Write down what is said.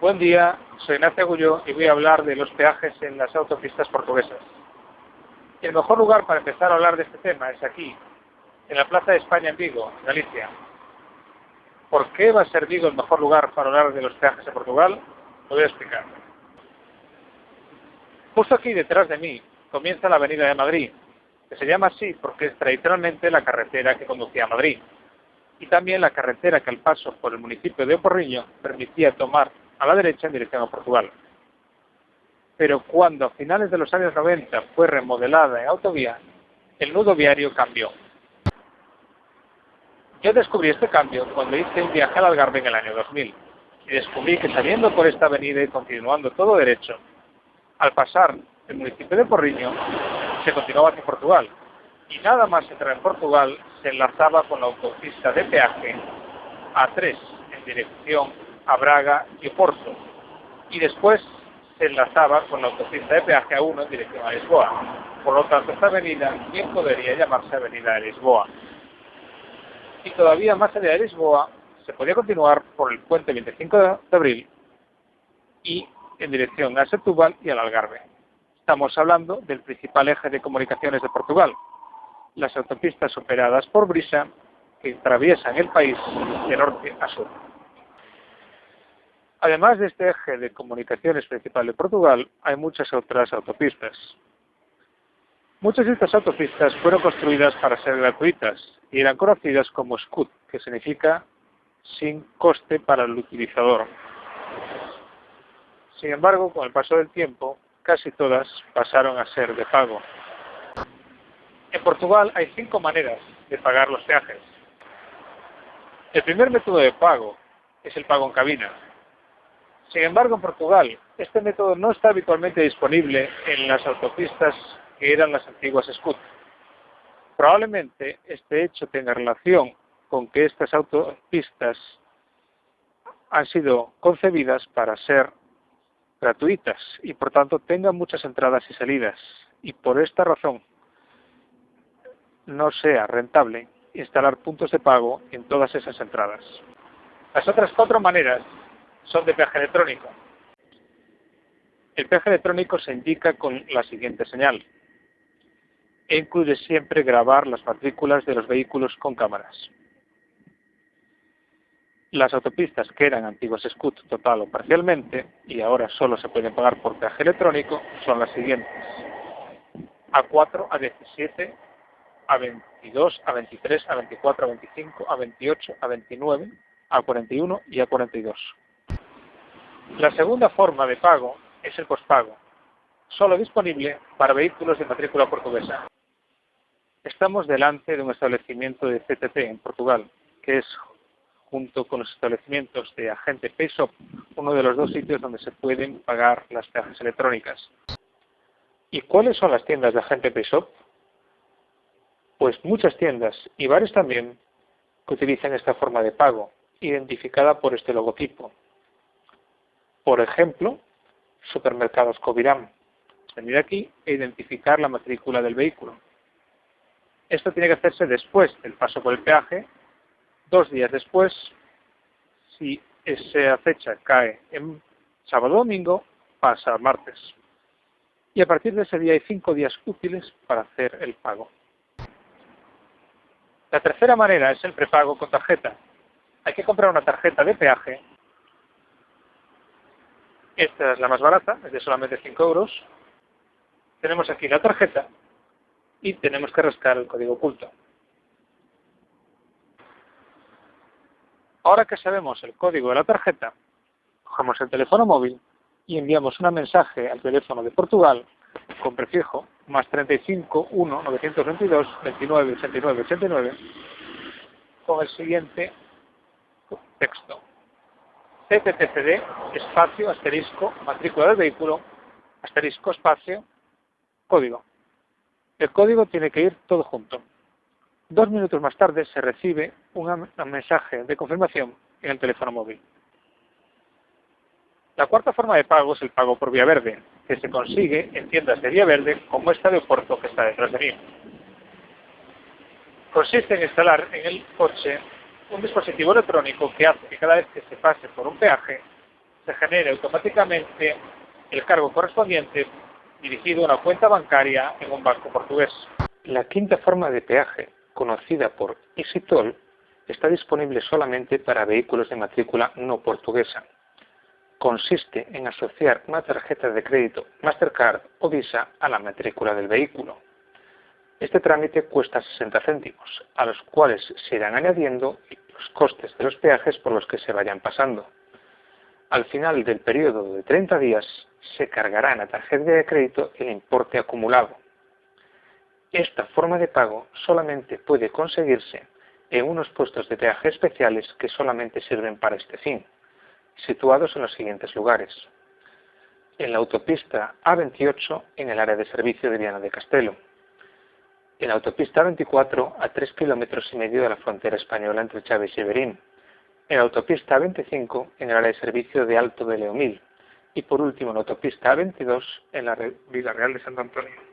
Buen día, soy Ignacio Agulló y voy a hablar de los peajes en las autopistas portuguesas. El mejor lugar para empezar a hablar de este tema es aquí, en la Plaza de España en Vigo, Galicia. ¿Por qué va a ser Vigo el mejor lugar para hablar de los peajes en Portugal? Lo voy a explicar. Justo aquí detrás de mí comienza la Avenida de Madrid, que se llama así porque es tradicionalmente la carretera que conducía a Madrid, y también la carretera que al paso por el municipio de Oporriño permitía tomar a la derecha en dirección a Portugal. Pero cuando a finales de los años 90 fue remodelada en autovía, el nudo viario cambió. Yo descubrí este cambio cuando hice un viaje al Algarve en el año 2000 y descubrí que saliendo por esta avenida y continuando todo derecho, al pasar el municipio de Porriño, se continuaba hacia Portugal y nada más entrar en Portugal se enlazaba con la autopista de peaje A3 en dirección a Braga y Porto y después se enlazaba con la autopista de peaje A1 en dirección a Lisboa. Por lo tanto, esta avenida bien podría llamarse Avenida de Lisboa. Y todavía más allá de Lisboa se podía continuar por el puente 25 de abril y en dirección a Setúbal y al Algarve. Estamos hablando del principal eje de comunicaciones de Portugal, las autopistas operadas por Brisa que atraviesan el país de norte a sur. Además de este eje de comunicaciones principal de Portugal, hay muchas otras autopistas. Muchas de estas autopistas fueron construidas para ser gratuitas y eran conocidas como SCUT, que significa sin coste para el utilizador. Sin embargo, con el paso del tiempo, casi todas pasaron a ser de pago. En Portugal hay cinco maneras de pagar los peajes. El primer método de pago es el pago en cabina, sin embargo, en Portugal, este método no está habitualmente disponible en las autopistas que eran las antiguas SCUT. Probablemente este hecho tenga relación con que estas autopistas han sido concebidas para ser gratuitas y por tanto tengan muchas entradas y salidas y por esta razón no sea rentable instalar puntos de pago en todas esas entradas. Las otras cuatro maneras son de peaje electrónico. El peaje electrónico se indica con la siguiente señal. E incluye siempre grabar las matrículas de los vehículos con cámaras. Las autopistas que eran antiguas SCUT total o parcialmente y ahora solo se pueden pagar por peaje electrónico son las siguientes. A4, A17, A22, A23, A24, A25, A28, A29, A41 y A42. La segunda forma de pago es el pospago, solo disponible para vehículos de matrícula portuguesa. Estamos delante de un establecimiento de CTT en Portugal, que es, junto con los establecimientos de agente PayShop, uno de los dos sitios donde se pueden pagar las peajes electrónicas. ¿Y cuáles son las tiendas de agente PayShop? Pues muchas tiendas, y varios también, que utilizan esta forma de pago, identificada por este logotipo, por ejemplo, supermercados Coviram. Venir aquí e identificar la matrícula del vehículo. Esto tiene que hacerse después del paso por el peaje, dos días después, si esa fecha cae en sábado o domingo, pasa martes. Y a partir de ese día hay cinco días útiles para hacer el pago. La tercera manera es el prepago con tarjeta. Hay que comprar una tarjeta de peaje esta es la más barata, es de solamente 5 euros. Tenemos aquí la tarjeta y tenemos que rascar el código oculto. Ahora que sabemos el código de la tarjeta, cogemos el teléfono móvil y enviamos un mensaje al teléfono de Portugal con prefijo más 35 1 922 29 89 89 con el siguiente texto. CTTCD, espacio, asterisco, matrícula del vehículo, asterisco, espacio, código. El código tiene que ir todo junto. Dos minutos más tarde se recibe un mensaje de confirmación en el teléfono móvil. La cuarta forma de pago es el pago por vía verde, que se consigue en tiendas de vía verde como esta de Oporto que está detrás de mí. Consiste en instalar en el coche un dispositivo electrónico que hace que cada vez que se pase por un peaje se genere automáticamente el cargo correspondiente dirigido a una cuenta bancaria en un banco portugués. La quinta forma de peaje, conocida por EasyToll, está disponible solamente para vehículos de matrícula no portuguesa. Consiste en asociar una tarjeta de crédito Mastercard o Visa a la matrícula del vehículo. Este trámite cuesta 60 céntimos, a los cuales se irán añadiendo los costes de los peajes por los que se vayan pasando. Al final del periodo de 30 días se cargará en la tarjeta de crédito el importe acumulado. Esta forma de pago solamente puede conseguirse en unos puestos de peaje especiales que solamente sirven para este fin, situados en los siguientes lugares. En la autopista A28 en el área de servicio de Viana de Castelo. En la autopista A24 a 3 kilómetros y medio de la frontera española entre Chávez y Berín. En la autopista A25 en el área de servicio de Alto de Leomil. Y por último en la autopista A22 en la Vila Real de Santo Antonio.